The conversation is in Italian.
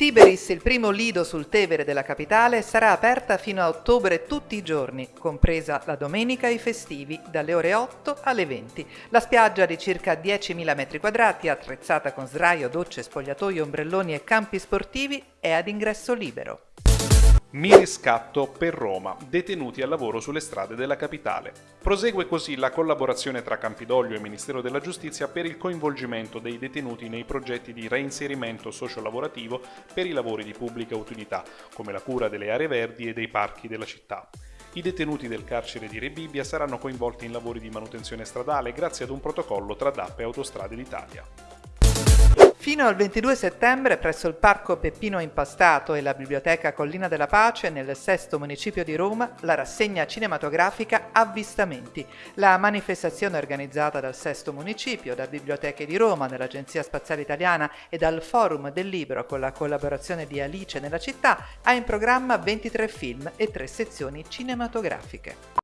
Tiberis, il primo lido sul Tevere della capitale, sarà aperta fino a ottobre tutti i giorni, compresa la domenica e i festivi, dalle ore 8 alle 20. La spiaggia di circa 10.000 m2, attrezzata con sdraio, docce, spogliatoi, ombrelloni e campi sportivi, è ad ingresso libero. Mi riscatto per Roma, detenuti al lavoro sulle strade della capitale. Prosegue così la collaborazione tra Campidoglio e Ministero della Giustizia per il coinvolgimento dei detenuti nei progetti di reinserimento sociolavorativo per i lavori di pubblica utilità, come la cura delle aree verdi e dei parchi della città. I detenuti del carcere di Rebibbia saranno coinvolti in lavori di manutenzione stradale grazie ad un protocollo tra DAP e Autostrade d'Italia. Fino al 22 settembre presso il Parco Peppino Impastato e la Biblioteca Collina della Pace nel sesto municipio di Roma la rassegna cinematografica Avvistamenti, la manifestazione organizzata dal sesto municipio, da Biblioteche di Roma, dall'Agenzia Spaziale Italiana e dal Forum del Libro con la collaborazione di Alice nella città ha in programma 23 film e 3 sezioni cinematografiche.